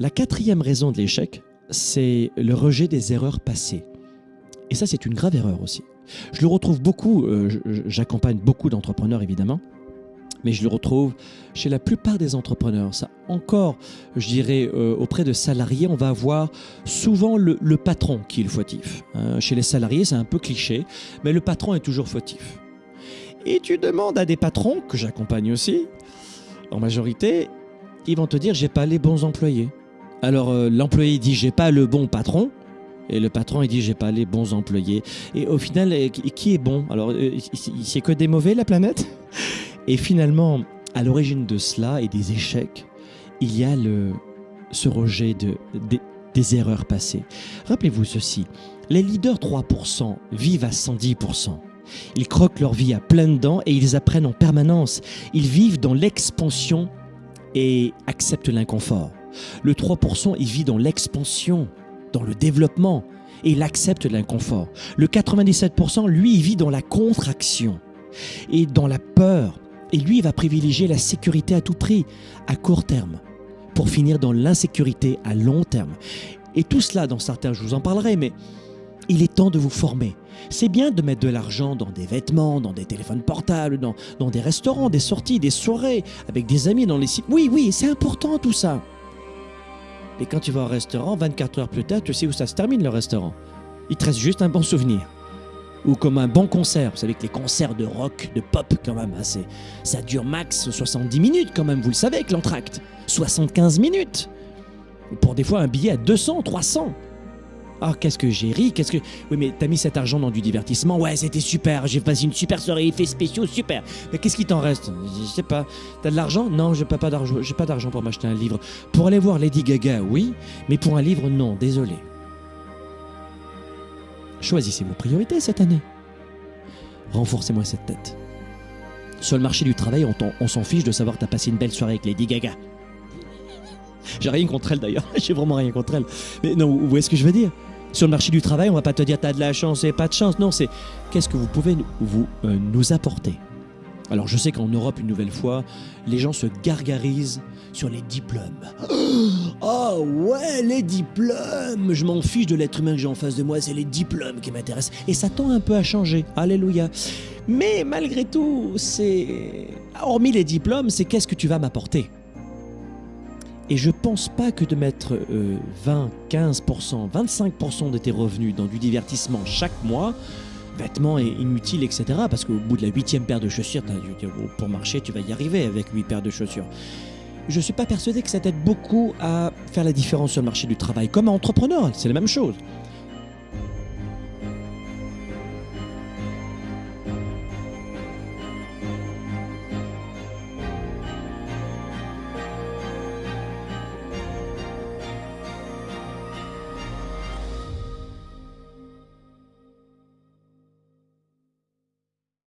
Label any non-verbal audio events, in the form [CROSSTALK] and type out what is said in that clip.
La quatrième raison de l'échec, c'est le rejet des erreurs passées. Et ça, c'est une grave erreur aussi. Je le retrouve beaucoup, euh, j'accompagne beaucoup d'entrepreneurs évidemment, mais je le retrouve chez la plupart des entrepreneurs. Ça, encore, je dirais, euh, auprès de salariés, on va avoir souvent le, patron qui est le fautif. Hein. Chez les salariés, c'est un peu cliché, mais le patron est toujours fautif. Et tu demandes à des patrons, que j'accompagne aussi, en majorité, ils vont te dire j'ai pas les bons employés. Alors euh, l'employé dit j'ai pas le bon patron. Et le patron, il dit, j'ai pas les bons employés. Et au final, euh, qui est bon? Alors, euh, c'est que des mauvais, la planète? Et finalement, à l'origine de cela et des échecs, il y a le, ce rejet de, des erreurs passées. Rappelez-vous ceci, les leaders 3% vivent à 110%. Ils croquent leur vie à pleines dents et ils apprennent en permanence. Ils vivent dans l'expansion et acceptent l'inconfort. Le 3%, il vit dans l'expansion, dans le développement et il accepte l'inconfort. Le 97%, lui, il vit dans la contraction et dans la peur. Et lui, il va privilégier la sécurité à tout prix, à court terme, pour finir dans l'insécurité à long terme. Et tout cela, dans certains, je vous en parlerai, mais il est temps de vous former. C'est bien de mettre de l'argent dans des vêtements, dans des téléphones portables, dans, dans des restaurants, des sorties, des soirées, avec des amis dans les sites. Oui, oui, c'est important tout ça. Et quand tu vas au restaurant, 24 heures plus tard, tu sais où ça se termine le restaurant. Il te reste juste un bon souvenir. Ou comme un bon concert. Vous savez que les concerts de rock, de pop, quand même, hein, ça dure max 70 minutes, quand même, vous le savez, avec l'entracte. 75 minutes. Pour des fois un billet à 200, 300. Ah, qu'est-ce que j'ai ri, qu'est-ce que... Oui, mais t'as mis cet argent dans du divertissement. Ouais, c'était super, j'ai passé une super soirée, effets spéciaux, super. Mais qu'est-ce qui t'en reste? Je sais pas. T'as de l'argent? Non, j'ai pas, d'argent. J'ai pour m'acheter un livre. Pour aller voir Lady Gaga, oui, mais pour un livre, non, désolé. Choisissez vos priorités cette année. Renforcez-moi cette tête. Sur le marché du travail, on, on s'en fiche de savoir que t'as passé une belle soirée avec Lady Gaga. J'ai rien contre elle d'ailleurs, [LAUGHS] j'ai vraiment rien contre elle. Mais non, vous voyez ce que je veux dire? Sur le marché du travail, on va pas te dire t'as de la chance et pas de chance. Non, c'est qu'est-ce que vous pouvez vous, euh, nous apporter? Alors je sais qu'en Europe, une nouvelle fois, les gens se gargarisent sur les diplômes. [GASPS] Oh ouais, les diplômes Je m'en fiche de l'être humain que j'ai en face de moi, c'est les diplômes qui m'intéressent. Et ça tend un peu à changer. Alléluia. Mais malgré tout, c'est... Hormis les diplômes, c'est qu'est-ce que tu vas m'apporter? Et je pense pas que de mettre 20, 15%, 25% de tes revenus dans du divertissement chaque mois, vêtements inutiles, etc. Parce qu'au bout de la huitième paire de chaussures, pour marcher, tu vas y arriver avec huit paires de chaussures. Je ne suis pas persuadé que ça t'aide beaucoup à faire la différence sur le marché du travail. Comme entrepreneur, c'est la même chose.